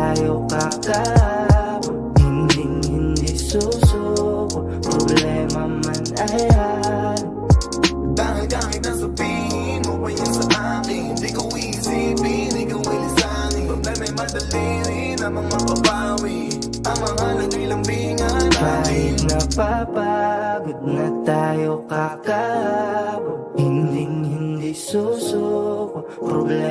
tayo kakabot Hinding hindi susuko. Problema man ay harap Dahil kahit nasabihin mo pa yan sa akin? Di ko isipin, ikaw ay lisanin Problema'y madali rin ang mga papawi Ang mga naglilambingan Kahit napapagod na tayo kakabot Hinding hindi susuko. Problema